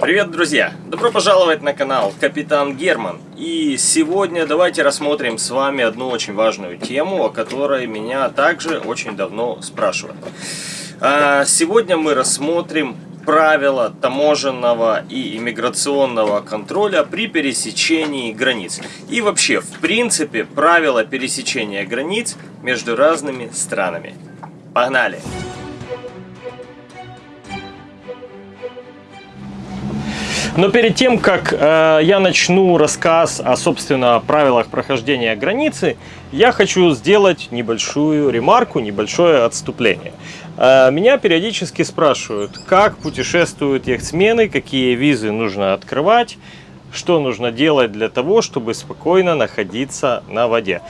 Привет, друзья! Добро пожаловать на канал Капитан Герман. И сегодня давайте рассмотрим с вами одну очень важную тему, о которой меня также очень давно спрашивают. А, сегодня мы рассмотрим правила таможенного и иммиграционного контроля при пересечении границ. И вообще, в принципе, правила пересечения границ между разными странами. Погнали! Но перед тем, как э, я начну рассказ о, собственно, правилах прохождения границы, я хочу сделать небольшую ремарку, небольшое отступление. Э, меня периодически спрашивают, как путешествуют яхтсмены, какие визы нужно открывать, что нужно делать для того, чтобы спокойно находиться на воде.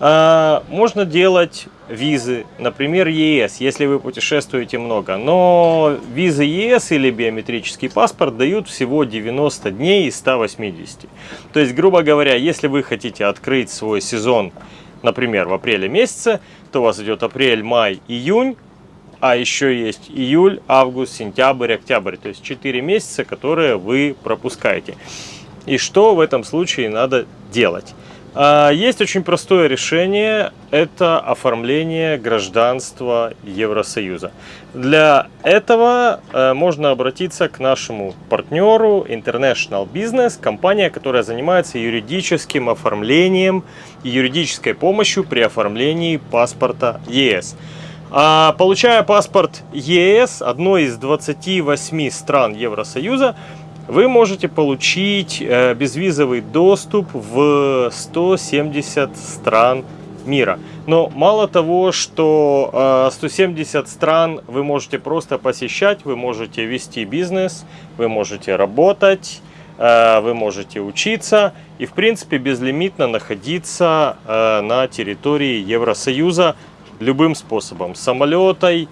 А, можно делать визы, например, ЕС, если вы путешествуете много. Но визы ЕС или биометрический паспорт дают всего 90 дней из 180. То есть, грубо говоря, если вы хотите открыть свой сезон, например, в апреле месяце, то у вас идет апрель, май, июнь, а еще есть июль, август, сентябрь, октябрь. То есть 4 месяца, которые вы пропускаете. И что в этом случае надо делать? А, есть очень простое решение, это оформление гражданства Евросоюза. Для этого э, можно обратиться к нашему партнеру International Business, компания, которая занимается юридическим оформлением и юридической помощью при оформлении паспорта ЕС. А, получая паспорт ЕС, одной из 28 стран Евросоюза, вы можете получить э, безвизовый доступ в 170 стран мира. Но мало того, что 170 э, стран вы можете просто посещать, вы можете вести бизнес, вы можете работать, э, вы можете учиться и в принципе безлимитно находиться на территории Евросоюза любым способом. Самолетой,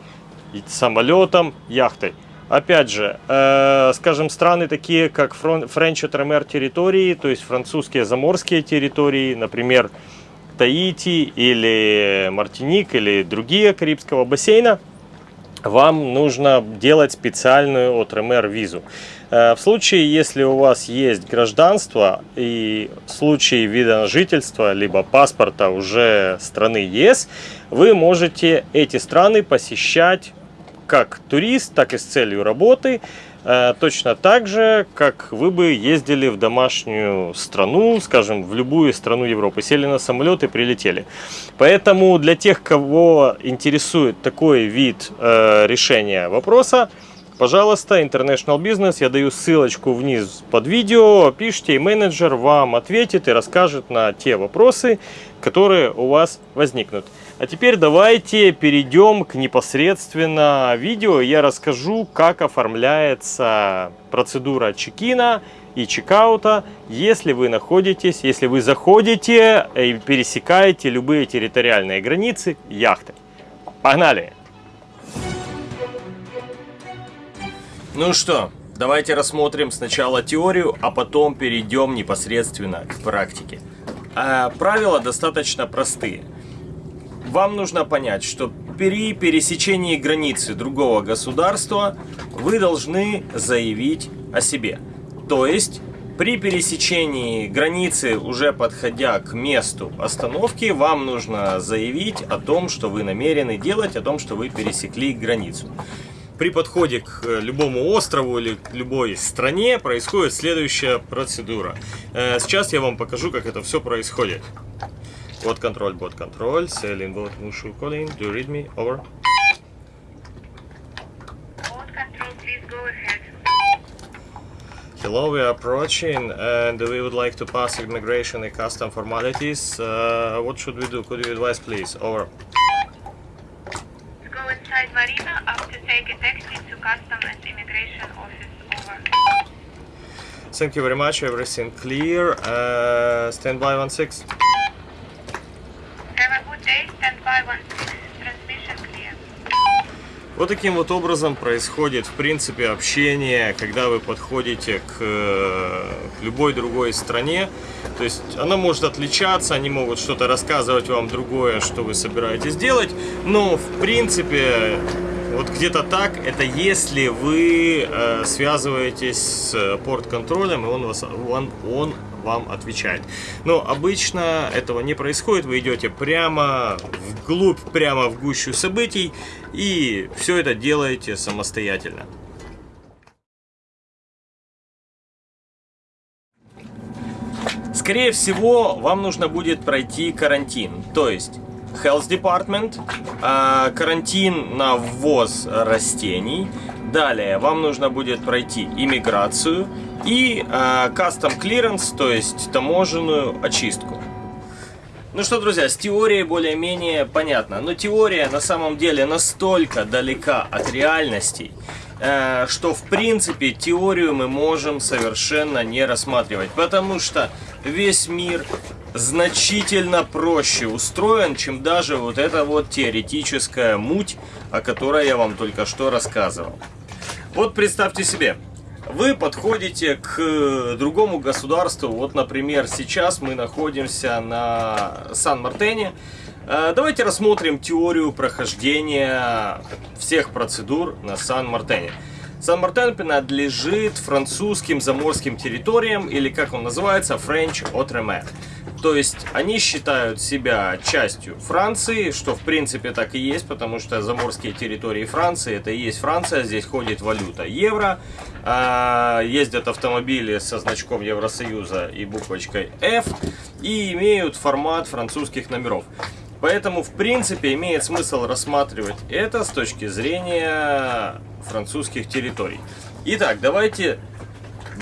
самолетом, яхтой. Опять же, э, скажем, страны такие, как Френч Тремер территории, то есть французские заморские территории, например, Таити или Мартиник или другие Карибского бассейна, вам нужно делать специальную от РМР визу. Э, в случае, если у вас есть гражданство и в случае вида на жительство, либо паспорта уже страны ЕС, вы можете эти страны посещать как турист, так и с целью работы. Э, точно так же, как вы бы ездили в домашнюю страну, скажем, в любую страну Европы, сели на самолет и прилетели. Поэтому для тех, кого интересует такой вид э, решения вопроса, пожалуйста, International Business, я даю ссылочку вниз под видео, пишите, и менеджер вам ответит и расскажет на те вопросы, которые у вас возникнут. А теперь давайте перейдем к непосредственно видео. Я расскажу, как оформляется процедура чекина и чекаута, если вы находитесь, если вы заходите и пересекаете любые территориальные границы яхтой. Погнали! Ну что, давайте рассмотрим сначала теорию, а потом перейдем непосредственно к практике. А правила достаточно простые. Вам нужно понять, что при пересечении границы другого государства вы должны заявить о себе. То есть при пересечении границы, уже подходя к месту остановки, вам нужно заявить о том, что вы намерены делать, о том, что вы пересекли границу при подходе к э, любому острову или к любой стране происходит следующая процедура. Э, сейчас я вам покажу, как это все происходит. Bot control, bot control, sailing boat, Mushu calling, do you read me? Over. Bot control, please go ahead. Hello, we are approaching and we would like to pass immigration and custom formalities. Uh, what should we do? Could you advise please? Over. Go inside Marina after take a taxi to custom and immigration office. Over. Thank you very much, everything clear. Uh, stand by one six. Вот таким вот образом происходит, в принципе, общение, когда вы подходите к, к любой другой стране. То есть она может отличаться, они могут что-то рассказывать вам другое, что вы собираетесь делать, но, в принципе, Вот где-то так. Это если вы э, связываетесь с порт-контролем, и он, вас, он, он вам отвечает. Но обычно этого не происходит. Вы идете прямо вглубь, прямо в гущу событий, и все это делаете самостоятельно. Скорее всего, вам нужно будет пройти карантин. То есть, Health Department, а, карантин на ввоз растений. Далее, вам нужно будет пройти иммиграцию и а, Custom Clearance, то есть таможенную очистку. Ну что, друзья, с теорией более-менее понятно. Но теория на самом деле настолько далека от реальностей, э, что в принципе теорию мы можем совершенно не рассматривать. Потому что весь мир значительно проще устроен, чем даже вот эта вот теоретическая муть, о которой я вам только что рассказывал. Вот представьте себе, вы подходите к другому государству. Вот, например, сейчас мы находимся на Сан-Мартене. Э, давайте рассмотрим теорию прохождения всех процедур на Сан-Мартене. Сан-Мартен принадлежит французским заморским территориям, или как он называется, French Outremer. То есть они считают себя частью Франции, что в принципе так и есть, потому что заморские территории Франции это и есть Франция, здесь ходит валюта евро, а, ездят автомобили со значком Евросоюза и буквочкой F и имеют формат французских номеров. Поэтому, в принципе, имеет смысл рассматривать это с точки зрения французских территорий. Итак, давайте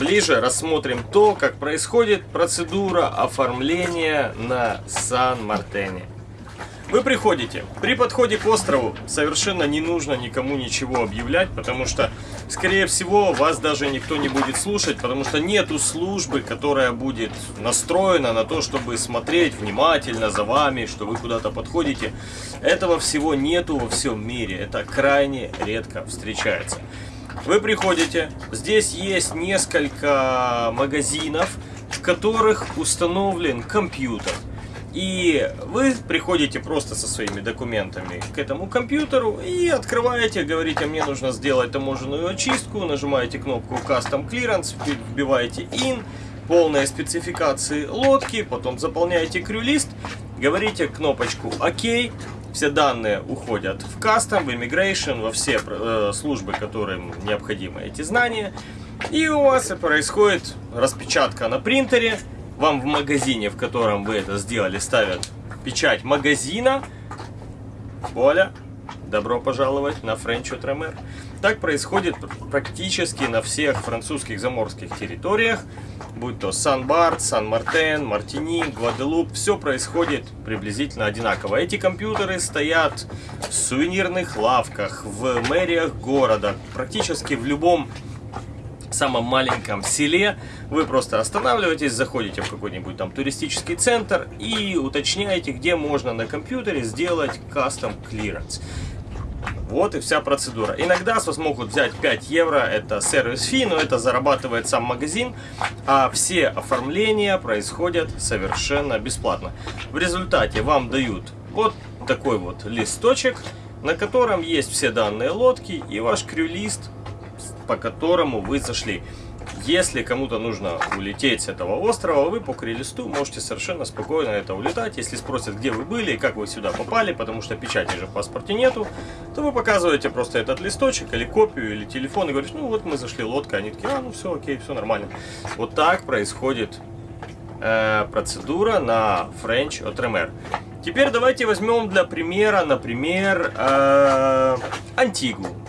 ближе рассмотрим то, как происходит процедура оформления на Сан-Мартене. Вы приходите. При подходе к острову совершенно не нужно никому ничего объявлять, потому что, скорее всего, вас даже никто не будет слушать, потому что нету службы, которая будет настроена на то, чтобы смотреть внимательно за вами, что вы куда-то подходите. Этого всего нету во всем мире. Это крайне редко встречается. Вы приходите, здесь есть несколько магазинов, в которых установлен компьютер. И вы приходите просто со своими документами к этому компьютеру и открываете, говорите, мне нужно сделать таможенную очистку, нажимаете кнопку Custom Clearance, вбиваете IN, полные спецификации лодки, потом заполняете крюлист, говорите кнопочку ОК, все данные уходят в Custom, в Immigration, во все э, службы, которым необходимы эти знания. И у вас происходит распечатка на принтере, вам в магазине, в котором вы это сделали, ставят печать магазина. Оля, добро пожаловать на Френч Тремер. Так происходит практически на всех французских заморских территориях, будь то Сан-Барт, Сан-Мартен, Мартиник, Гваделуп, все происходит приблизительно одинаково. Эти компьютеры стоят в сувенирных лавках, в мэриях города, практически в любом самом маленьком селе вы просто останавливаетесь, заходите в какой-нибудь там туристический центр и уточняете, где можно на компьютере сделать custom clearance. Вот и вся процедура. Иногда с вас могут взять 5 евро, это service fee, но это зарабатывает сам магазин, а все оформления происходят совершенно бесплатно. В результате вам дают вот такой вот листочек, на котором есть все данные лодки и ваш крюлист по которому вы зашли. Если кому-то нужно улететь с этого острова, вы по крелисту можете совершенно спокойно это улетать. Если спросят, где вы были и как вы сюда попали, потому что печати же в паспорте нету, то вы показываете просто этот листочек или копию, или телефон и говорите, ну вот мы зашли лодка, они такие, а ну все окей, все нормально. Вот так происходит э, процедура на French Outremer. Теперь давайте возьмем для примера, например, э, Антигу.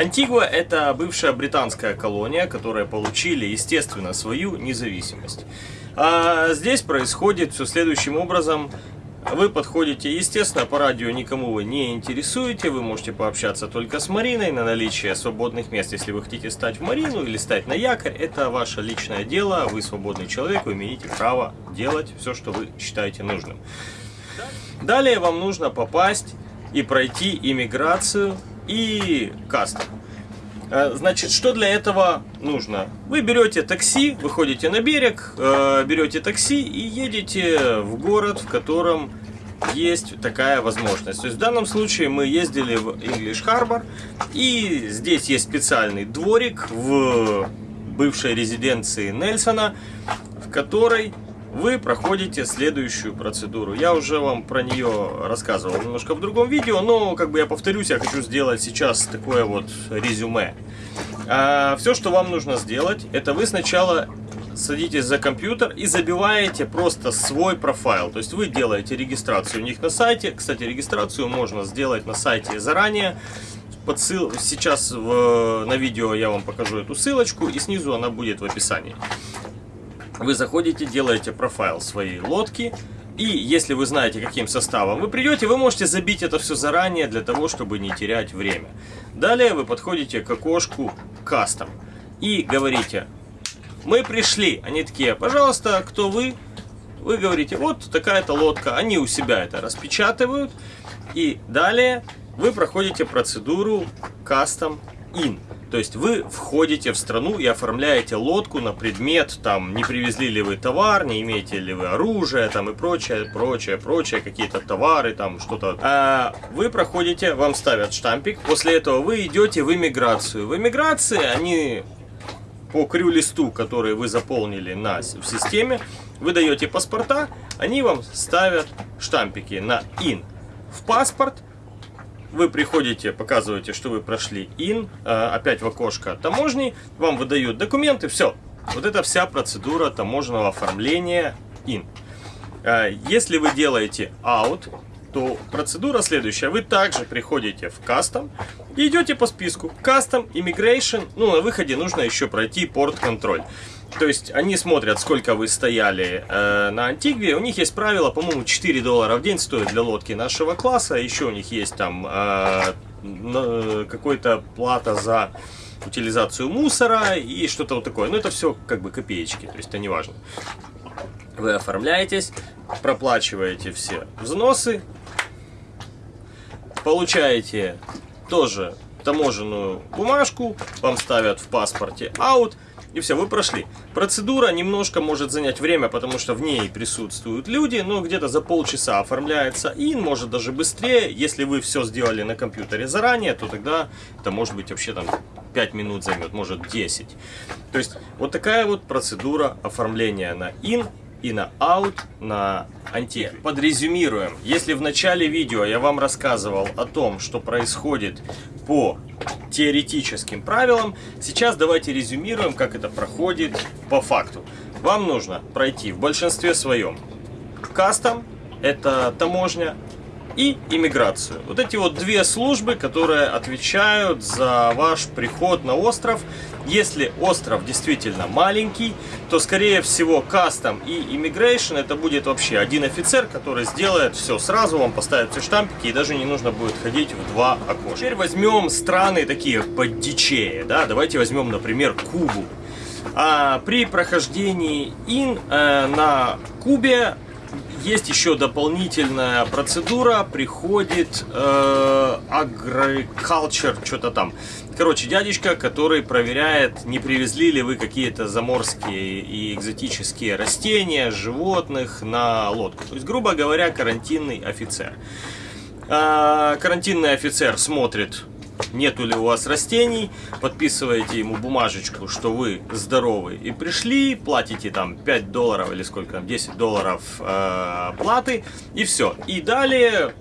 Антигуа – это бывшая британская колония, которая получили, естественно, свою независимость. А здесь происходит все следующим образом. Вы подходите, естественно, по радио никому вы не интересуете, вы можете пообщаться только с Мариной на наличие свободных мест. Если вы хотите стать в Марину или стать на якорь, это ваше личное дело, вы свободный человек, вы имеете право делать все, что вы считаете нужным. Далее вам нужно попасть и пройти иммиграцию и кастом. Э, значит, что для этого нужно? Вы берете такси, выходите на берег, э, берете такси и едете в город, в котором есть такая возможность. То есть в данном случае мы ездили в English Harbor, и здесь есть специальный дворик в бывшей резиденции Нельсона, в которой вы проходите следующую процедуру. Я уже вам про нее рассказывал немножко в другом видео, но как бы я повторюсь, я хочу сделать сейчас такое вот резюме. А, все, что вам нужно сделать, это вы сначала садитесь за компьютер и забиваете просто свой профайл. То есть вы делаете регистрацию у них на сайте. Кстати, регистрацию можно сделать на сайте заранее. Подсыл... Сейчас в... на видео я вам покажу эту ссылочку и снизу она будет в описании. Вы заходите, делаете профайл своей лодки. И если вы знаете, каким составом вы придете, вы можете забить это все заранее для того, чтобы не терять время. Далее вы подходите к окошку Custom и говорите, мы пришли. Они такие, пожалуйста, кто вы? Вы говорите, вот такая-то лодка. Они у себя это распечатывают. И далее вы проходите процедуру Custom In. То есть вы входите в страну и оформляете лодку на предмет, там, не привезли ли вы товар, не имеете ли вы оружие, там, и прочее, прочее, прочее, какие-то товары, там, что-то. А вы проходите, вам ставят штампик, после этого вы идете в иммиграцию. В иммиграции они по крю-листу, который вы заполнили на, в системе, вы даете паспорта, они вам ставят штампики на IN. В паспорт вы приходите, показываете, что вы прошли IN, а, опять в окошко таможни, вам выдают документы, все. Вот это вся процедура таможенного оформления IN. А, если вы делаете out, то процедура следующая. Вы также приходите в Custom и идете по списку. Custom, Immigration, ну на выходе нужно еще пройти порт-контроль. То есть они смотрят, сколько вы стояли э, на Антигве. У них есть правило, по-моему, 4 доллара в день стоит для лодки нашего класса. Еще у них есть там э, какой-то плата за утилизацию мусора и что-то вот такое. Но это все как бы копеечки, то есть это не важно. Вы оформляетесь, проплачиваете все взносы, получаете тоже таможенную бумажку, вам ставят в паспорте out, и все, вы прошли. Процедура немножко может занять время, потому что в ней присутствуют люди, но где-то за полчаса оформляется и может даже быстрее. Если вы все сделали на компьютере заранее, то тогда это может быть вообще там 5 минут займет, может 10. То есть вот такая вот процедура оформления на IN и на out, на анти. Подрезюмируем. Если в начале видео я вам рассказывал о том, что происходит по теоретическим правилам, сейчас давайте резюмируем, как это проходит по факту. Вам нужно пройти в большинстве своем кастом, это таможня, и иммиграцию. Вот эти вот две службы, которые отвечают за ваш приход на остров. Если остров действительно маленький, то скорее всего кастом и immigration это будет вообще один офицер, который сделает все сразу, вам поставит все штампики и даже не нужно будет ходить в два окошка. Теперь возьмем страны такие поддичее, да, давайте возьмем, например, Кубу. А при прохождении ин э, на Кубе есть еще дополнительная процедура, приходит э, agriculture, что-то там. Короче, дядечка, который проверяет, не привезли ли вы какие-то заморские и экзотические растения, животных на лодку. То есть, грубо говоря, карантинный офицер. Э, карантинный офицер смотрит нету ли у вас растений, подписываете ему бумажечку, что вы здоровы и пришли, платите там 5 долларов или сколько там, 10 долларов э, платы и все. И далее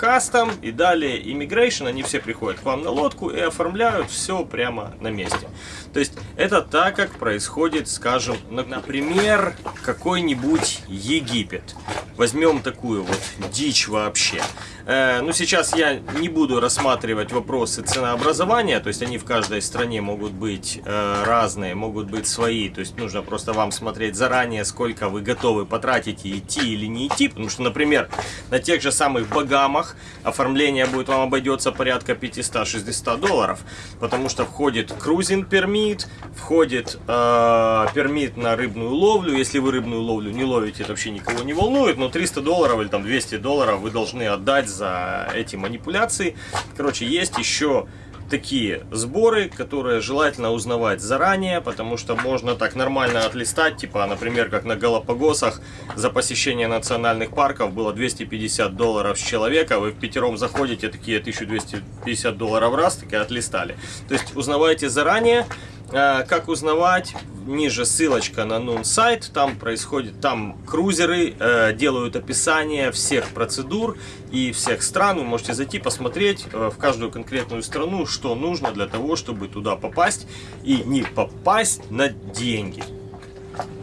кастом и далее immigration, они все приходят к вам на лодку и оформляют все прямо на месте. То есть это так, как происходит, скажем, например, какой-нибудь Египет. Возьмем такую вот дичь вообще. Э, ну, сейчас я не буду рассматривать вопросы ценообразования, то есть они в каждой стране могут быть э, разные, могут быть свои, то есть нужно просто вам смотреть заранее, сколько вы готовы потратить и идти или не идти, потому что, например, на тех же самых Багамах оформление будет вам обойдется порядка 500-600 долларов, потому что входит крузинг пермит, входит э, пермит на рыбную ловлю, если вы рыбную ловлю не ловите, это вообще никого не волнует, но 300 долларов или там 200 долларов вы должны отдать за эти манипуляции. Короче, есть еще такие сборы, которые желательно узнавать заранее, потому что можно так нормально отлистать, типа, например, как на Галапагосах за посещение национальных парков было 250 долларов с человека, вы в пятером заходите, такие 1250 долларов раз, такие отлистали. То есть узнавайте заранее, а, как узнавать? Ниже ссылочка на Нун сайт. Там происходит, там крузеры э, делают описание всех процедур и всех стран. Вы можете зайти посмотреть э, в каждую конкретную страну, что нужно для того, чтобы туда попасть и не попасть на деньги.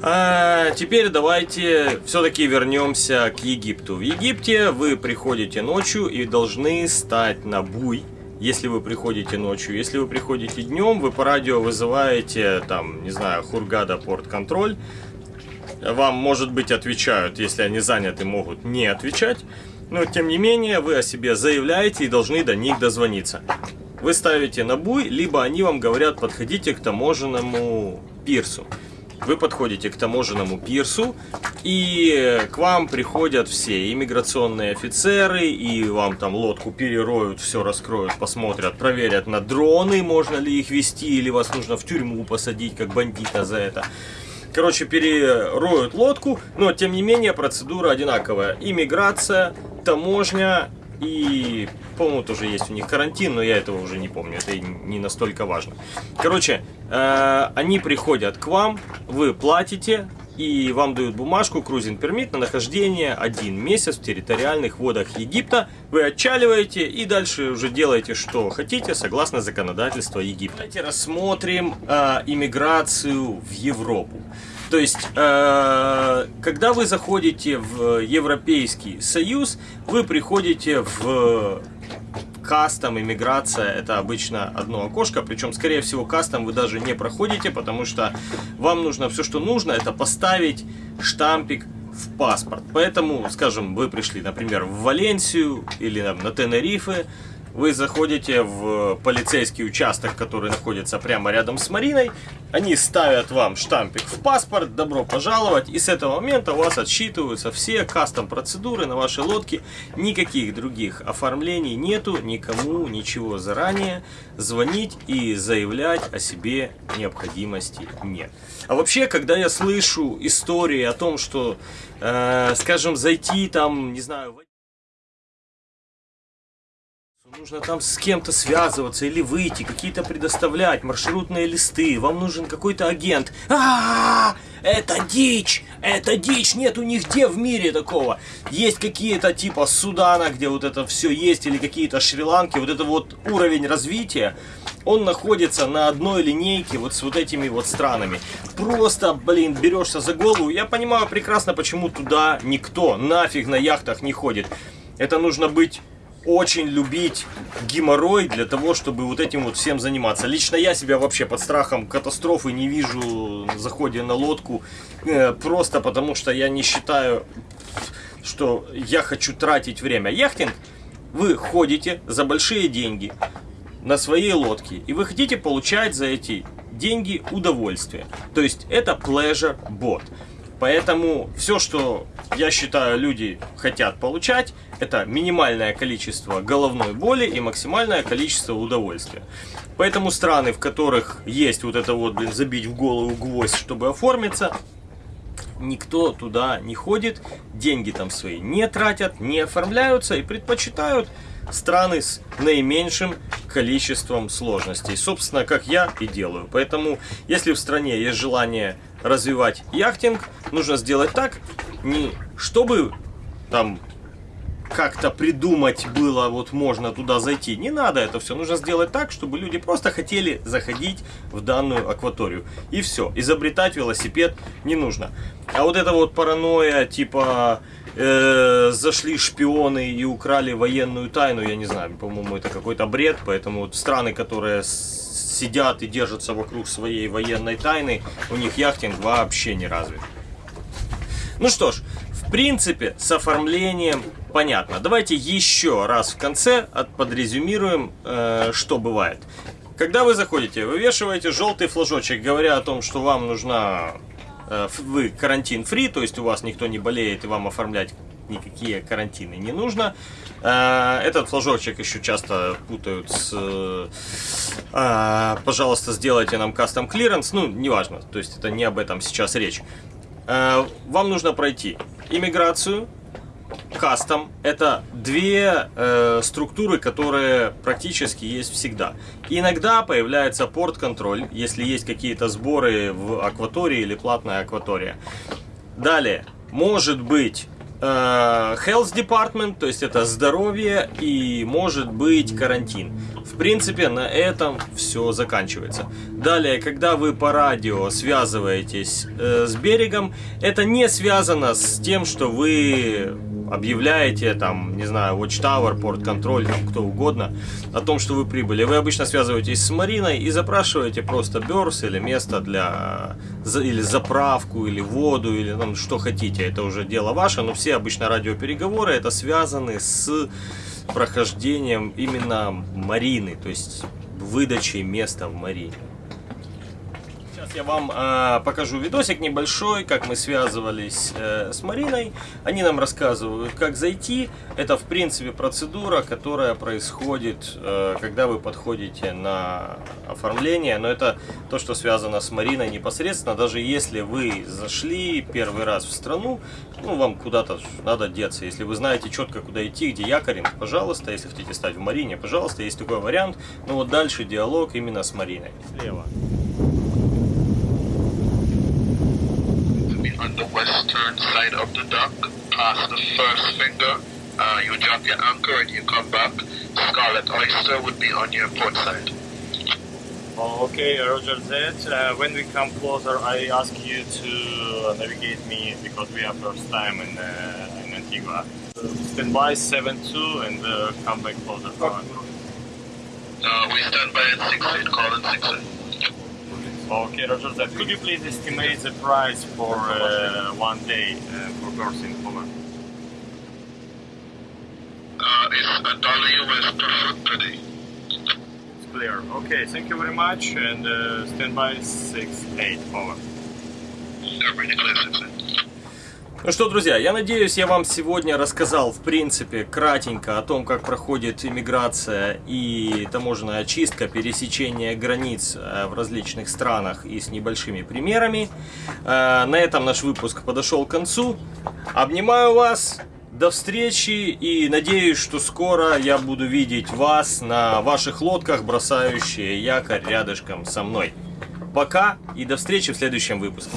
А теперь давайте все-таки вернемся к Египту. В Египте вы приходите ночью и должны стать на буй если вы приходите ночью. Если вы приходите днем, вы по радио вызываете, там, не знаю, Хургада порт-контроль. Вам, может быть, отвечают, если они заняты, могут не отвечать. Но, тем не менее, вы о себе заявляете и должны до них дозвониться. Вы ставите на буй, либо они вам говорят, подходите к таможенному пирсу вы подходите к таможенному пирсу, и к вам приходят все иммиграционные офицеры, и вам там лодку перероют, все раскроют, посмотрят, проверят на дроны, можно ли их вести, или вас нужно в тюрьму посадить, как бандита за это. Короче, перероют лодку, но тем не менее процедура одинаковая. Иммиграция, таможня и, по-моему, тоже есть у них карантин, но я этого уже не помню, это не настолько важно. Короче, э, они приходят к вам, вы платите, и вам дают бумажку Cruising Permit на нахождение один месяц в территориальных водах Египта. Вы отчаливаете и дальше уже делаете, что хотите, согласно законодательству Египта. Давайте рассмотрим э, иммиграцию в Европу. То есть, э, когда вы заходите в Европейский Союз, вы приходите в кастом, иммиграция, это обычно одно окошко, причем, скорее всего, кастом вы даже не проходите, потому что вам нужно все, что нужно, это поставить штампик в паспорт. Поэтому, скажем, вы пришли, например, в Валенсию или там, на Тенерифе, вы заходите в полицейский участок, который находится прямо рядом с Мариной. Они ставят вам штампик в паспорт, добро пожаловать. И с этого момента у вас отсчитываются все кастом процедуры на вашей лодке. Никаких других оформлений нету, никому ничего заранее звонить и заявлять о себе необходимости нет. А вообще, когда я слышу истории о том, что, э, скажем, зайти там, не знаю, Нужно там с кем-то связываться или выйти, какие-то предоставлять, маршрутные листы, вам нужен какой-то агент. А, -а, а Это дичь! Это дичь! Нет у них где в мире такого. Есть какие-то типа Судана, где вот это все есть, или какие-то Шри-Ланки, вот это вот уровень развития, он находится на одной линейке вот с вот этими вот странами. Просто, блин, берешься за голову. Я понимаю прекрасно, почему туда никто нафиг на яхтах не ходит. Это нужно быть очень любить геморрой для того, чтобы вот этим вот всем заниматься. Лично я себя вообще под страхом катастрофы не вижу на заходе на лодку, э, просто потому что я не считаю, что я хочу тратить время. Яхтинг, вы ходите за большие деньги на своей лодке, и вы хотите получать за эти деньги удовольствие. То есть это pleasure bot. Поэтому все, что я считаю люди хотят получать, это минимальное количество головной боли и максимальное количество удовольствия. Поэтому страны, в которых есть вот это вот, блин, забить в голову гвоздь, чтобы оформиться, никто туда не ходит, деньги там свои не тратят, не оформляются и предпочитают страны с наименьшим количеством сложностей. Собственно, как я и делаю. Поэтому, если в стране есть желание развивать яхтинг, нужно сделать так, не чтобы там как-то придумать было, вот можно туда зайти. Не надо это все. Нужно сделать так, чтобы люди просто хотели заходить в данную акваторию. И все. Изобретать велосипед не нужно. А вот это вот паранойя, типа э, зашли шпионы и украли военную тайну, я не знаю, по-моему, это какой-то бред. Поэтому вот страны, которые сидят и держатся вокруг своей военной тайны, у них яхтинг вообще не развит. Ну что ж, в принципе, с оформлением понятно. Давайте еще раз в конце подрезюмируем, э, что бывает. Когда вы заходите, вывешиваете желтый флажочек, говоря о том, что вам нужна, вы карантин free, то есть у вас никто не болеет и вам оформлять никакие карантины не нужно. Э, Этот флажочек еще часто путают с э, «пожалуйста, сделайте нам custom clearance». Ну, неважно, то есть это не об этом сейчас речь. Э, Вам нужно пройти иммиграцию, кастом это две э, структуры, которые практически есть всегда. Иногда появляется порт-контроль, если есть какие-то сборы в акватории или платная акватория. Далее, может быть э, health department, то есть это здоровье, и может быть карантин. В принципе, на этом все заканчивается. Далее, когда вы по радио связываетесь э, с берегом, это не связано с тем, что вы объявляете, там, не знаю, Watchtower, порт контроль, там, кто угодно, о том, что вы прибыли. Вы обычно связываетесь с Мариной и запрашиваете просто берс или место для, или заправку, или воду, или там, что хотите. Это уже дело ваше, но все обычно радиопереговоры это связаны с прохождением именно Марины, то есть выдачей места в Марине. Я вам э, покажу видосик небольшой, как мы связывались э, с Мариной. Они нам рассказывают, как зайти. Это, в принципе, процедура, которая происходит, э, когда вы подходите на оформление. Но это то, что связано с Мариной непосредственно. Даже если вы зашли первый раз в страну, ну, вам куда-то надо деться. Если вы знаете четко, куда идти, где якоринг, пожалуйста. Если хотите стать в Марине, пожалуйста, есть такой вариант. Но вот дальше диалог именно с Мариной. Слева. Western side of the dock, past the first finger. Uh, you drop your anchor and you come back. Scarlet Oyster would be on your port side. Okay, Roger that. Uh, when we come closer, I ask you to navigate me because we are first time in, uh, in Antigua. Uh, stand by 7-2 and uh, come back closer. Uh, we stand by at 6 8, call in 6 8. Okay, Roger that. Could you please estimate the price for uh, one day uh, for person? Over. Uh, it's a dollar US per foot per day. It's clear. Okay, thank you very much and uh, stand by 6-8. Over. Everything clear 6 8. Ну что, друзья, я надеюсь, я вам сегодня рассказал, в принципе, кратенько о том, как проходит иммиграция и таможенная очистка, пересечение границ э, в различных странах и с небольшими примерами. Э, На этом наш выпуск подошел к концу. Обнимаю вас, до встречи и надеюсь, что скоро я буду видеть вас на ваших лодках, бросающие якорь рядышком со мной. Пока и до встречи в следующем выпуске.